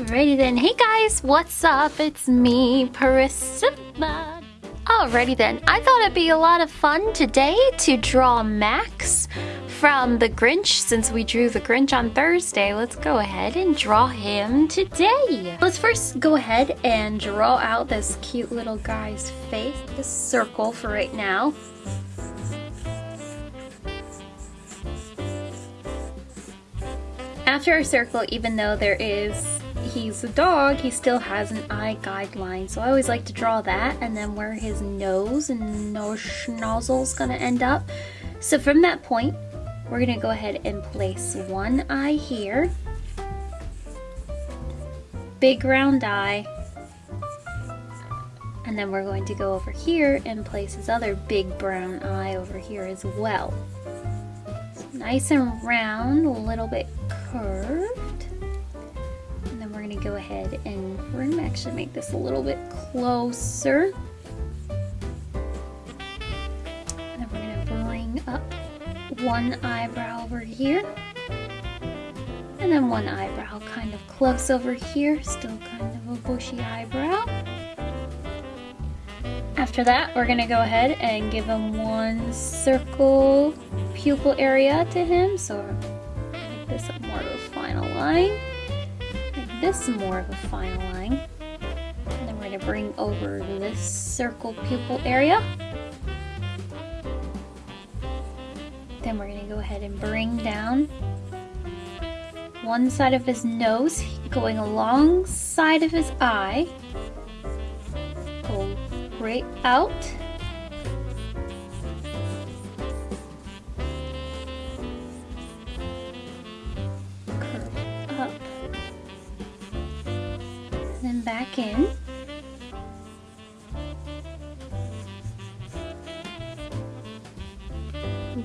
Alrighty then. Hey guys, what's up? It's me, Priscilla. Alrighty then. I thought it'd be a lot of fun today to draw Max from The Grinch. Since we drew The Grinch on Thursday, let's go ahead and draw him today. Let's first go ahead and draw out this cute little guy's face. This circle for right now. After our circle, even though there is he's a dog, he still has an eye guideline. So I always like to draw that and then where his nose and nose schnozzle is gonna end up. So from that point, we're gonna go ahead and place one eye here. Big round eye. And then we're going to go over here and place his other big brown eye over here as well. So nice and round, a little bit curved go ahead and we're gonna actually make this a little bit closer. And then we're gonna bring up one eyebrow over here. And then one eyebrow kind of close over here, still kind of a bushy eyebrow. After that, we're gonna go ahead and give him one circle pupil area to him. So make this more of a final line this is more of a fine line. And then we're going to bring over this circle pupil area. Then we're going to go ahead and bring down one side of his nose going alongside of his eye. Go right out.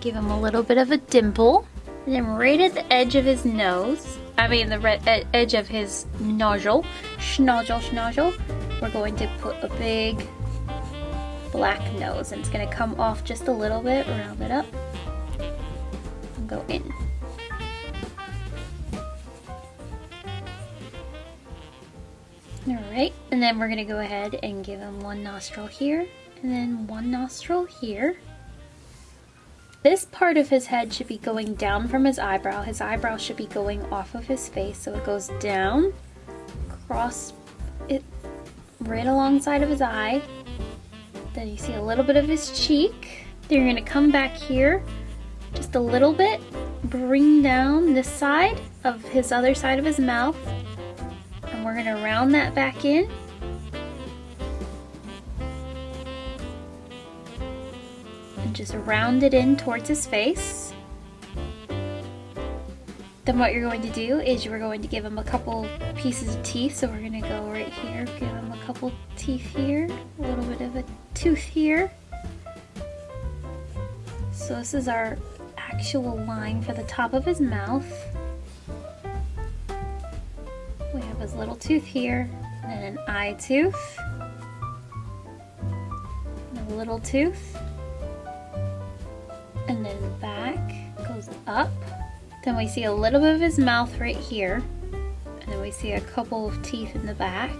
Give him a little bit of a dimple. And then right at the edge of his nose, I mean the red, edge of his nozzle, schnozzle, schnozzle, we're going to put a big black nose. And it's going to come off just a little bit, round it up, and go in. Alright, and then we're to go ahead and give him one nostril here, and then one nostril here. This part of his head should be going down from his eyebrow. His eyebrow should be going off of his face, so it goes down, across it, right alongside of his eye. Then you see a little bit of his cheek. Then you're to come back here just a little bit, bring down this side of his other side of his mouth, we're to round that back in. And just round it in towards his face. Then what you're going to do is you're going to give him a couple pieces of teeth. So we're going to go right here, give him a couple teeth here, a little bit of a tooth here. So this is our actual line for the top of his mouth. His little tooth here, and an eye tooth, and a little tooth, and then back goes up. Then we see a little bit of his mouth right here, and then we see a couple of teeth in the back.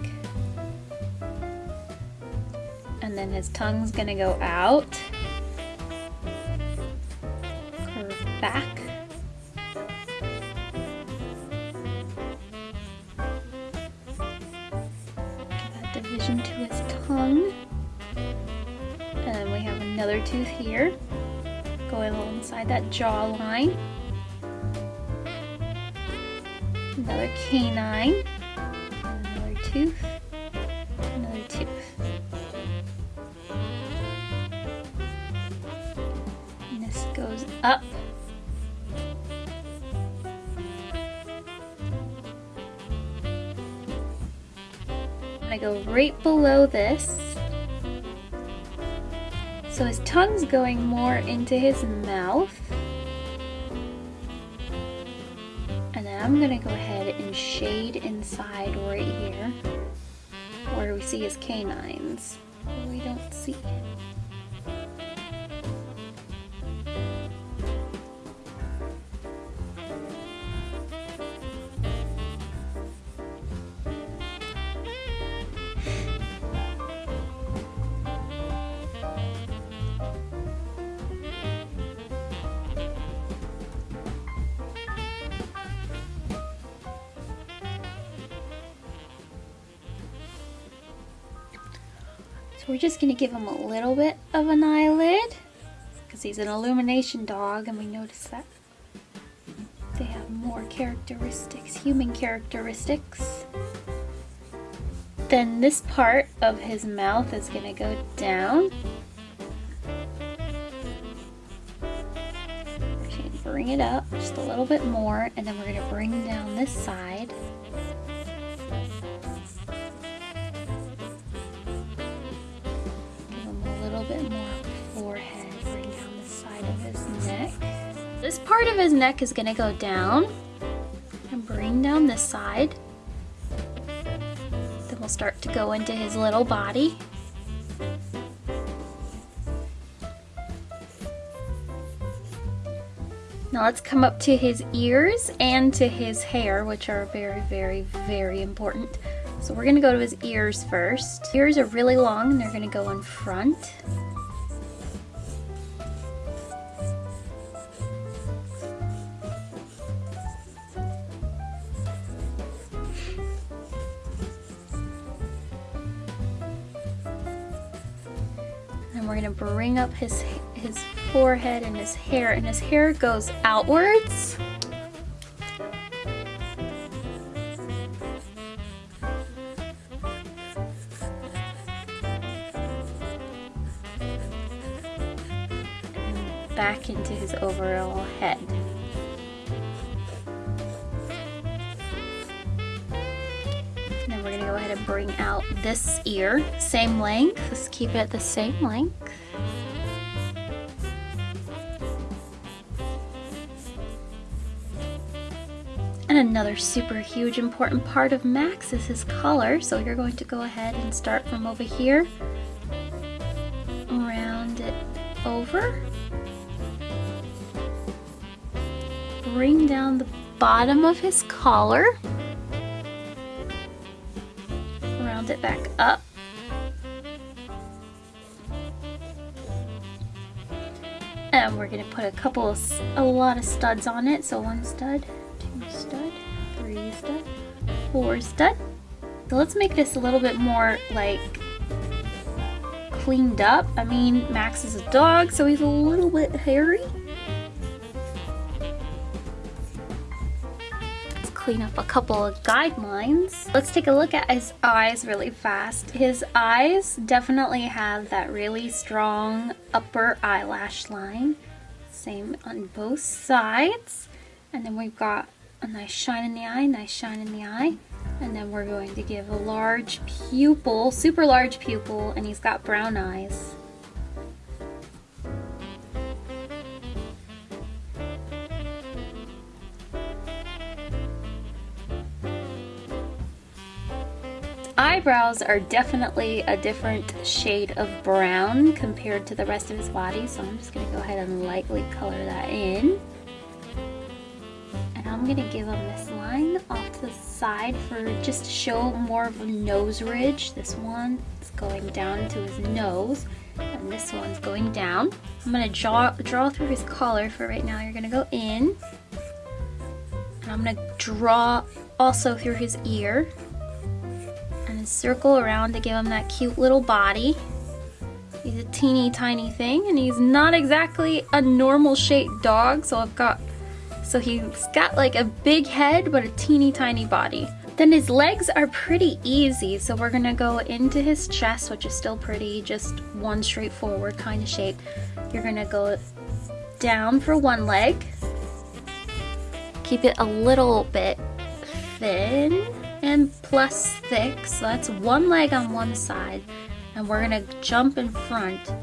And then his tongue's gonna go out, curve back, another tooth here going alongside that jawline. Another canine. Another tooth. Another tooth. And this goes up I go right below this. So his tongue's going more into his mouth. And then I'm gonna go ahead and shade inside right here where we see his canines. We don't see So we're just gonna give him a little bit of an eyelid because he's an illumination dog and we notice that they have more characteristics, human characteristics. Then this part of his mouth is gonna go down. Bring it up just a little bit more and then we're gonna bring down this side. Bit more forehead, down the side of his neck. This part of his neck is gonna go down and bring down this side Then we'll start to go into his little body. Now let's come up to his ears and to his hair, which are very, very, very important. So we're gonna go to his ears first. Ears are really long and they're gonna go in front. and we're gonna bring up his his forehead and his hair and his hair goes outwards back into his overall head. And then we're gonna go ahead and bring out this ear, same length, let's keep it the same length. And another super huge important part of Max is his collar, so you're going to go ahead and start from over here, round it over, bring down the bottom of his collar, Round it back up. And we're gonna put a couple of, a lot of studs on it. So one stud, two stud, three stud, four stud. So let's make this a little bit more like cleaned up. I mean, Max is a dog, so he's a little bit hairy. Clean up a couple of guidelines. Let's take a look at his eyes really fast. His eyes definitely have that really strong upper eyelash line. Same on both sides. And then we've got a nice shine in the eye, nice shine in the eye. And then we're going to give a large pupil, super large pupil, and he's got brown eyes. Eyebrows are definitely a different shade of brown compared to the rest of his body, so I'm just going to go ahead and lightly color that in. And I'm going to give him this line off to the side for just to show more of a nose ridge. This one is going down to his nose, and this one's going down. I'm going to draw, draw through his collar for right now. You're going to go in, and I'm going to draw also through his ear circle around to give him that cute little body. He's a teeny tiny thing and he's not exactly a normal shaped dog so I've got so he's got like a big head but a teeny tiny body. Then his legs are pretty easy so we're gonna go into his chest which is still pretty just one straightforward kind of shape. You're gonna go down for one leg keep it a little bit thin and plus thick. So that's one leg on one side. And we're gonna jump in front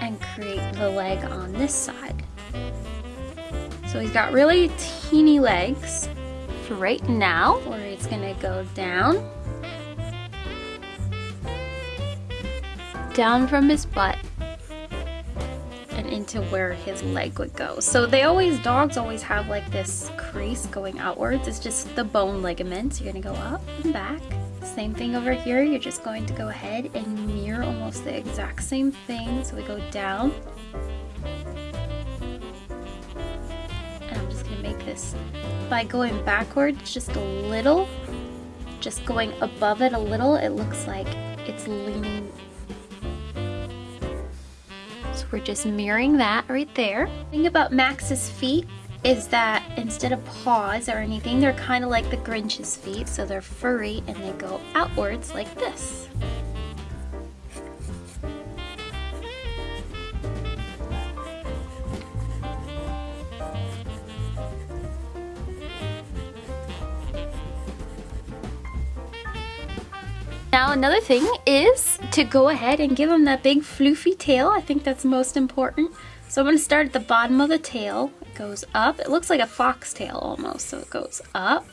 and create the leg on this side. So he's got really teeny legs for right now, where he's gonna go down, down from his butt, into where his leg would go. So they always, dogs always have like this crease going outwards. It's just the bone ligaments. You're gonna go up and back. Same thing over here. You're just going to go ahead and mirror almost the exact same thing. So we go down. And I'm just gonna make this by going backwards just a little, just going above it a little, it looks like it's leaning we're just mirroring that right there. The thing about Max's feet is that instead of paws or anything, they're kind of like the Grinch's feet, so they're furry and they go outwards like this. Now another thing is to go ahead and give him that big floofy tail. I think that's most important. So I'm going to start at the bottom of the tail. It goes up. It looks like a foxtail almost, so it goes up.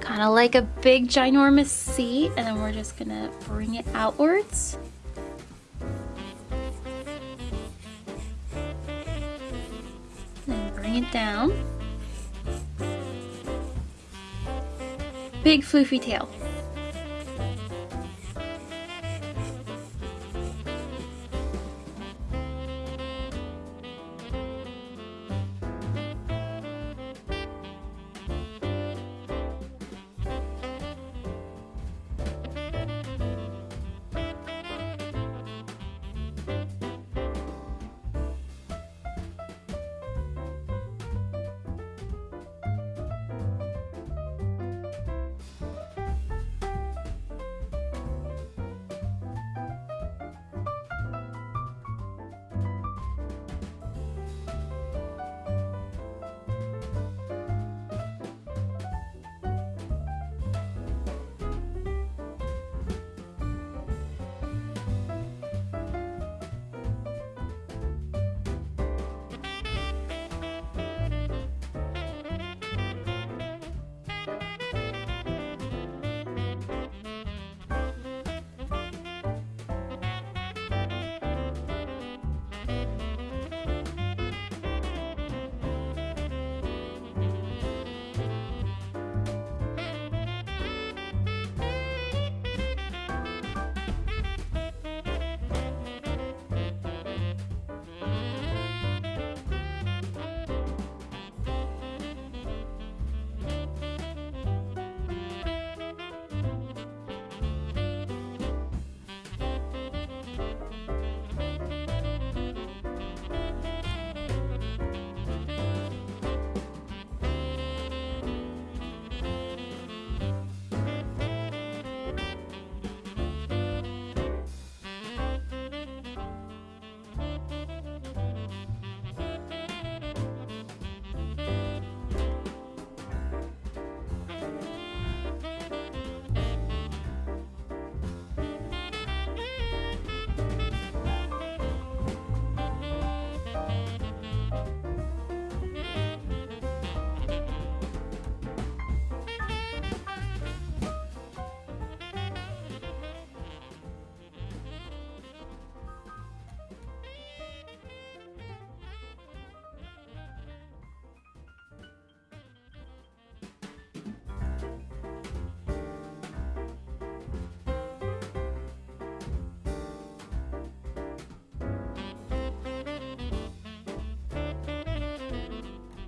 Kind of like a big ginormous C, and then we're just going to bring it outwards. And bring it down. Big floofy tail.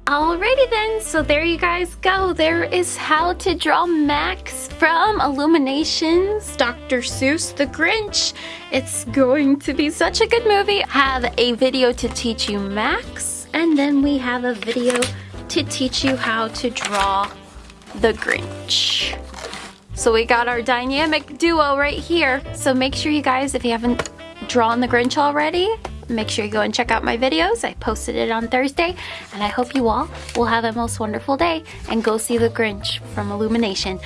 Alrighty then, so there you guys go. There is how to draw Max from Illuminations, Dr. Seuss the Grinch. It's going to be such a good movie. Have a video to teach you Max, and then we have a video to teach you how to draw the Grinch. So we got our dynamic duo right here. So make sure you guys, if you haven't drawn the Grinch already, make sure you go and check out my videos. I posted it on Thursday, and I hope you all will have a most wonderful day and go see The Grinch from Illumination.